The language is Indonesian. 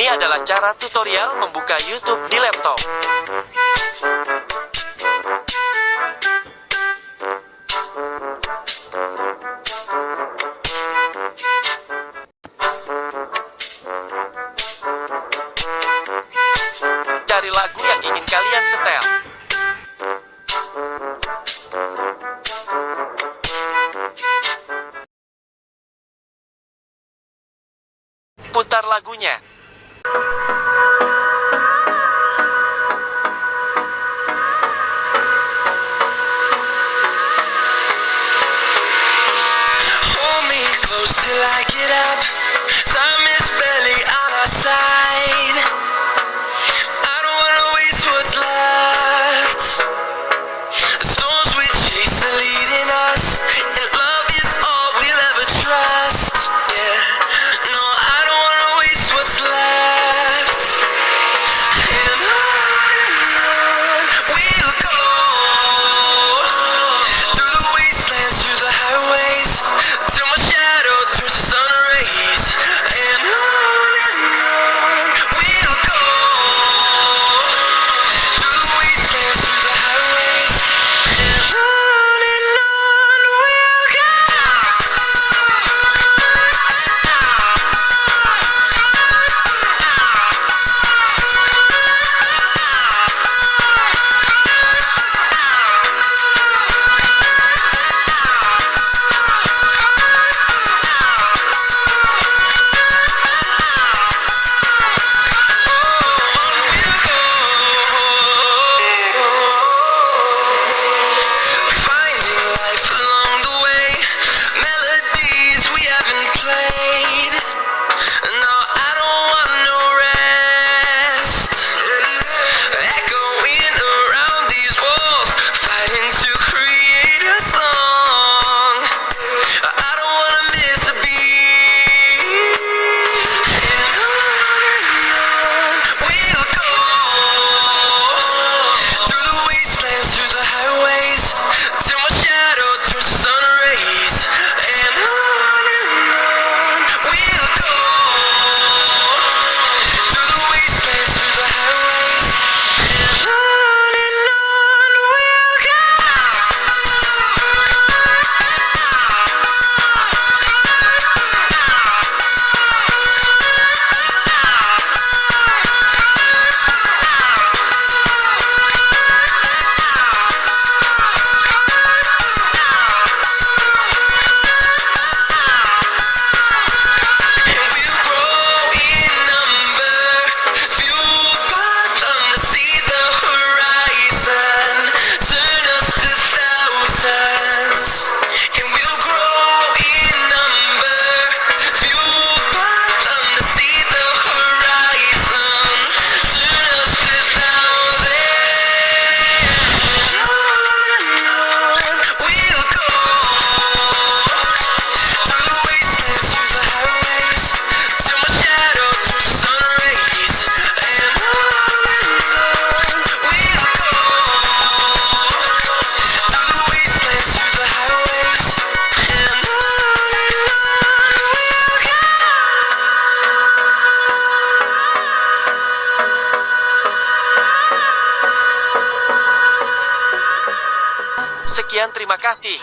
Ini adalah cara tutorial membuka YouTube di laptop. Cari lagu yang ingin kalian setel. Putar lagunya. Sekian terima kasih.